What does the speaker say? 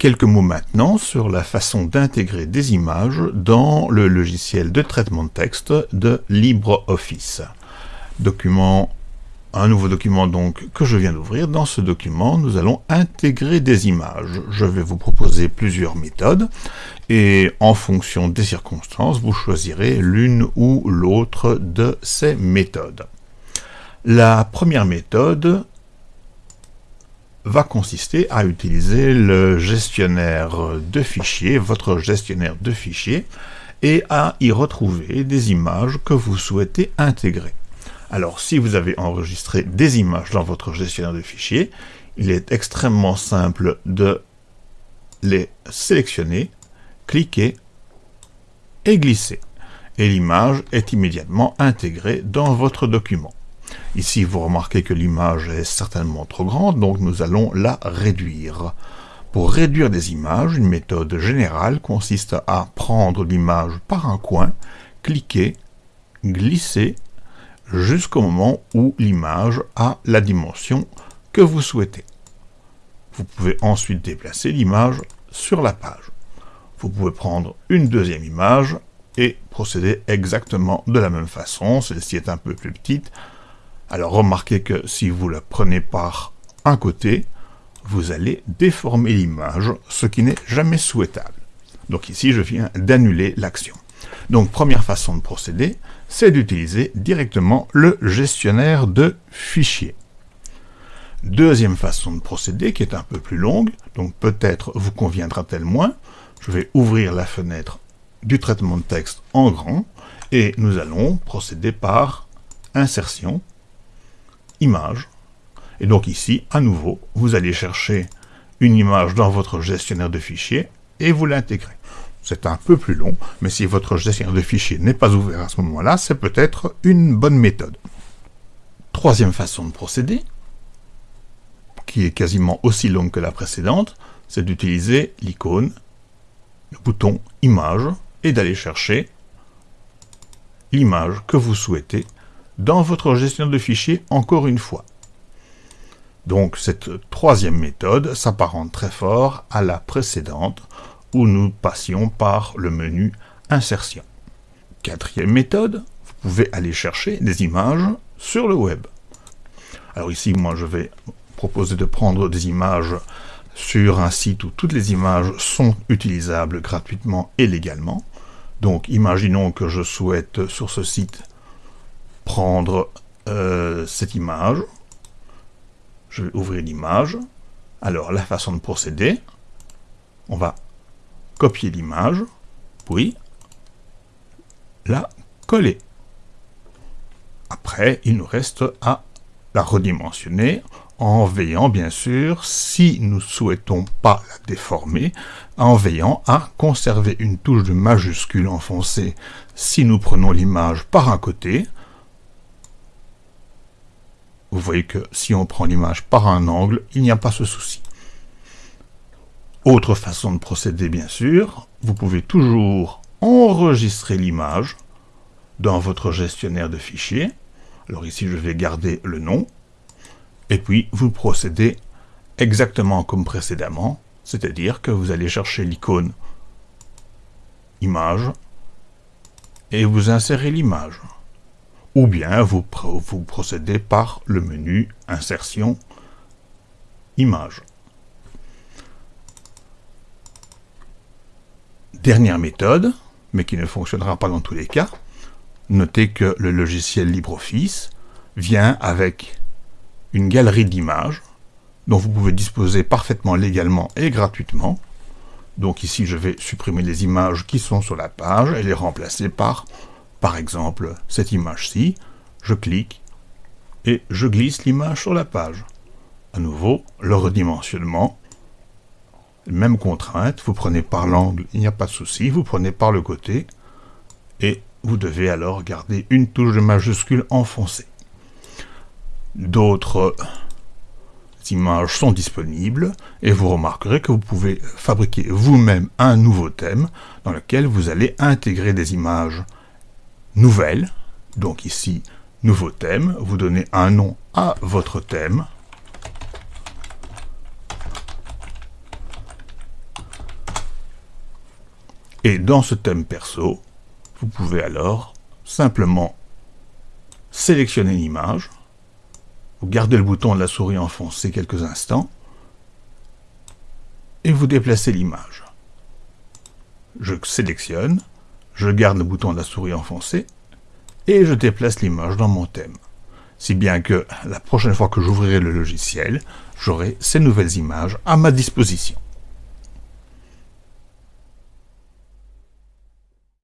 Quelques mots maintenant sur la façon d'intégrer des images dans le logiciel de traitement de texte de LibreOffice. Document, un nouveau document donc que je viens d'ouvrir. Dans ce document, nous allons intégrer des images. Je vais vous proposer plusieurs méthodes et en fonction des circonstances, vous choisirez l'une ou l'autre de ces méthodes. La première méthode va consister à utiliser le gestionnaire de fichiers, votre gestionnaire de fichiers, et à y retrouver des images que vous souhaitez intégrer. Alors, si vous avez enregistré des images dans votre gestionnaire de fichiers, il est extrêmement simple de les sélectionner, cliquer et glisser. Et l'image est immédiatement intégrée dans votre document. Ici, vous remarquez que l'image est certainement trop grande, donc nous allons la réduire. Pour réduire des images, une méthode générale consiste à prendre l'image par un coin, cliquer, glisser, jusqu'au moment où l'image a la dimension que vous souhaitez. Vous pouvez ensuite déplacer l'image sur la page. Vous pouvez prendre une deuxième image et procéder exactement de la même façon. Celle-ci est un peu plus petite, alors remarquez que si vous la prenez par un côté, vous allez déformer l'image, ce qui n'est jamais souhaitable. Donc ici, je viens d'annuler l'action. Donc première façon de procéder, c'est d'utiliser directement le gestionnaire de fichiers. Deuxième façon de procéder, qui est un peu plus longue, donc peut-être vous conviendra-t-elle moins, je vais ouvrir la fenêtre du traitement de texte en grand, et nous allons procéder par insertion, image. Et donc ici, à nouveau, vous allez chercher une image dans votre gestionnaire de fichiers et vous l'intégrez. C'est un peu plus long, mais si votre gestionnaire de fichiers n'est pas ouvert à ce moment-là, c'est peut-être une bonne méthode. Troisième façon de procéder, qui est quasiment aussi longue que la précédente, c'est d'utiliser l'icône, le bouton Image, et d'aller chercher l'image que vous souhaitez dans votre gestionnaire de fichiers encore une fois. Donc cette troisième méthode s'apparente très fort à la précédente où nous passions par le menu Insertion. Quatrième méthode, vous pouvez aller chercher des images sur le web. Alors ici, moi je vais proposer de prendre des images sur un site où toutes les images sont utilisables gratuitement et légalement. Donc imaginons que je souhaite sur ce site prendre euh, cette image. Je vais ouvrir l'image. Alors, la façon de procéder, on va copier l'image, puis la coller. Après, il nous reste à la redimensionner en veillant, bien sûr, si nous souhaitons pas la déformer, en veillant à conserver une touche de majuscule enfoncée si nous prenons l'image par un côté, vous voyez que si on prend l'image par un angle, il n'y a pas ce souci. Autre façon de procéder, bien sûr, vous pouvez toujours enregistrer l'image dans votre gestionnaire de fichiers. Alors ici, je vais garder le nom. Et puis, vous procédez exactement comme précédemment, c'est-à-dire que vous allez chercher l'icône image et vous insérez l'image ou bien vous, procédez par le menu Insertion, Image. Dernière méthode, mais qui ne fonctionnera pas dans tous les cas, notez que le logiciel LibreOffice vient avec une galerie d'images dont vous pouvez disposer parfaitement légalement et gratuitement. Donc ici, je vais supprimer les images qui sont sur la page et les remplacer par par exemple, cette image-ci, je clique et je glisse l'image sur la page. À nouveau, le redimensionnement, même contrainte, vous prenez par l'angle, il n'y a pas de souci, vous prenez par le côté, et vous devez alors garder une touche de majuscule enfoncée. D'autres images sont disponibles, et vous remarquerez que vous pouvez fabriquer vous-même un nouveau thème dans lequel vous allez intégrer des images Nouvelle, donc ici, nouveau thème, vous donnez un nom à votre thème. Et dans ce thème perso, vous pouvez alors simplement sélectionner une image, vous gardez le bouton de la souris enfoncé quelques instants, et vous déplacez l'image. Je sélectionne, je garde le bouton de la souris enfoncé, et je déplace l'image dans mon thème. Si bien que la prochaine fois que j'ouvrirai le logiciel, j'aurai ces nouvelles images à ma disposition.